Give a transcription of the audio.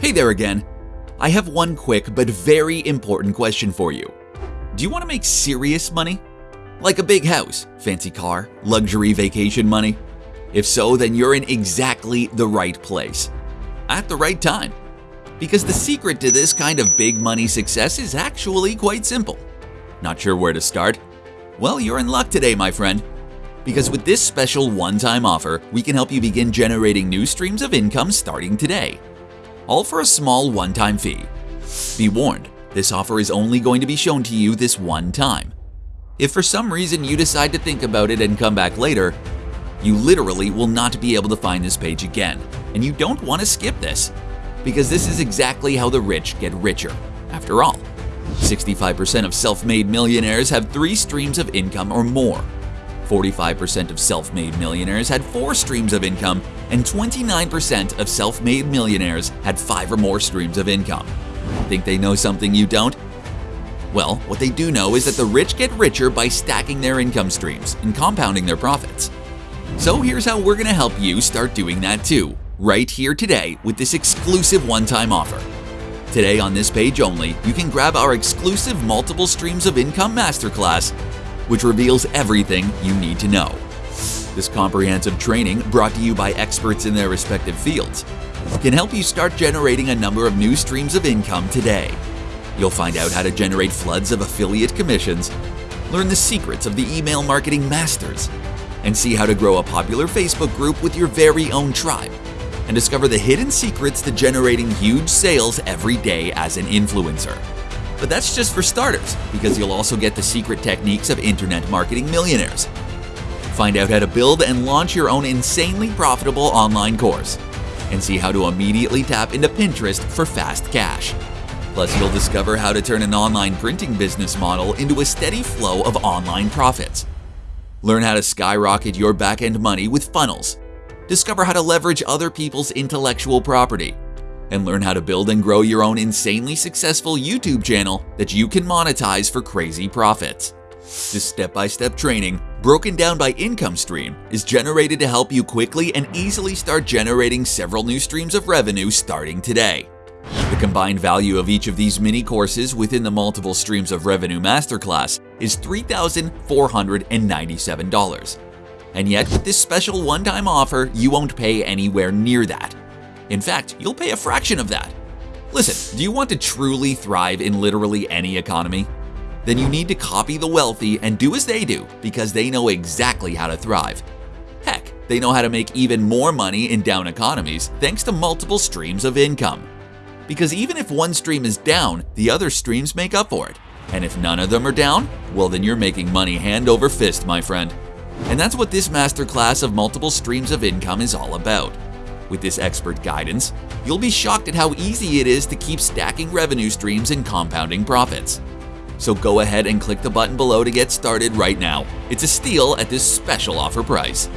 Hey there again. I have one quick but very important question for you. Do you want to make serious money? Like a big house, fancy car, luxury vacation money? If so, then you're in exactly the right place. At the right time. Because the secret to this kind of big money success is actually quite simple. Not sure where to start? Well, you're in luck today, my friend. Because with this special one-time offer, we can help you begin generating new streams of income starting today. All for a small one-time fee. Be warned, this offer is only going to be shown to you this one time. If for some reason you decide to think about it and come back later, you literally will not be able to find this page again, and you don't want to skip this. Because this is exactly how the rich get richer. After all, 65% of self-made millionaires have three streams of income or more. 45% of self-made millionaires had four streams of income, and 29% of self-made millionaires had five or more streams of income. Think they know something you don't? Well, what they do know is that the rich get richer by stacking their income streams and compounding their profits. So here's how we're going to help you start doing that too, right here today with this exclusive one-time offer. Today on this page only, you can grab our exclusive Multiple Streams of Income Masterclass which reveals everything you need to know. This comprehensive training, brought to you by experts in their respective fields, can help you start generating a number of new streams of income today. You'll find out how to generate floods of affiliate commissions, learn the secrets of the email marketing masters, and see how to grow a popular Facebook group with your very own tribe, and discover the hidden secrets to generating huge sales every day as an influencer. But that's just for starters, because you'll also get the secret techniques of internet marketing millionaires. Find out how to build and launch your own insanely profitable online course, and see how to immediately tap into Pinterest for fast cash. Plus, you'll discover how to turn an online printing business model into a steady flow of online profits. Learn how to skyrocket your back-end money with funnels. Discover how to leverage other people's intellectual property and learn how to build and grow your own insanely successful YouTube channel that you can monetize for crazy profits. This step-by-step -step training, broken down by income stream, is generated to help you quickly and easily start generating several new streams of revenue starting today. The combined value of each of these mini courses within the Multiple Streams of Revenue Masterclass is $3,497. And yet, with this special one-time offer, you won't pay anywhere near that. In fact, you'll pay a fraction of that. Listen, do you want to truly thrive in literally any economy? Then you need to copy the wealthy and do as they do because they know exactly how to thrive. Heck, they know how to make even more money in down economies thanks to multiple streams of income. Because even if one stream is down, the other streams make up for it. And if none of them are down, well then you're making money hand over fist, my friend. And that's what this masterclass of multiple streams of income is all about. With this expert guidance, you'll be shocked at how easy it is to keep stacking revenue streams and compounding profits. So go ahead and click the button below to get started right now. It's a steal at this special offer price.